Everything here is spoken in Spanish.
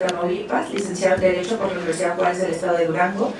Tamaulipas, licenciado en Derecho por la Universidad Juárez del Estado de Durango,